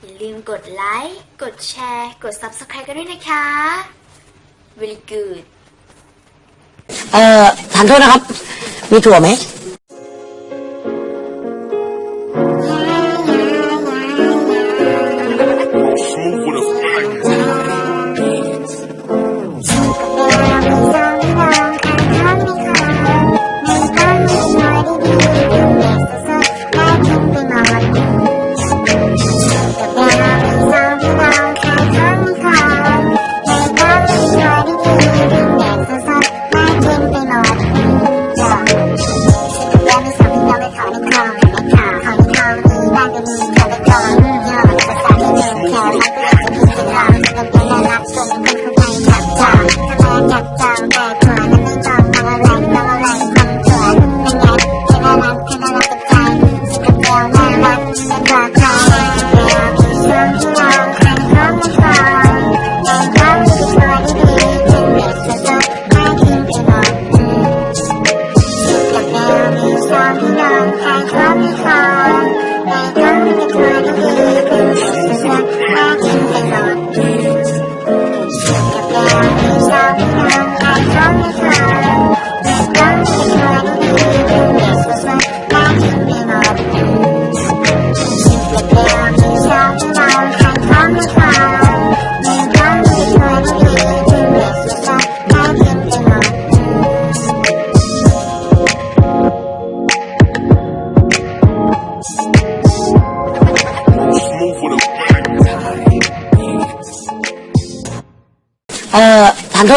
อย่าลืมกดไลค์ กดแชร์ กด Subscribe กันด้วยนะคะ Very good เอ่อทานโทษนะครับ มีถั่วไหม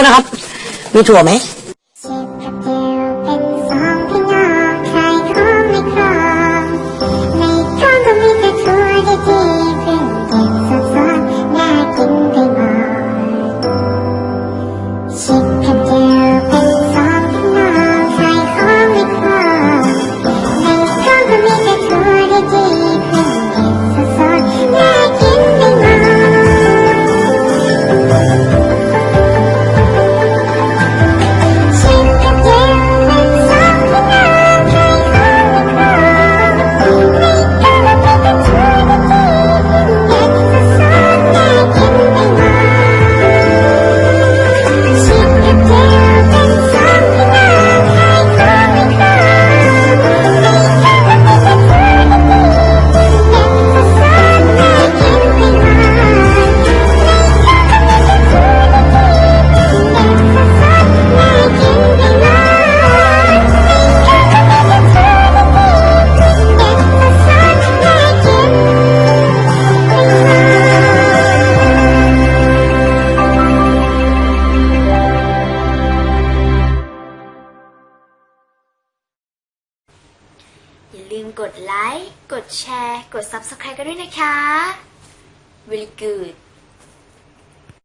ด้วยนะครับ มีถั่วไหม กดไลค์ กดแชร์ กด Subscribe กันด้วยนะคะ Really good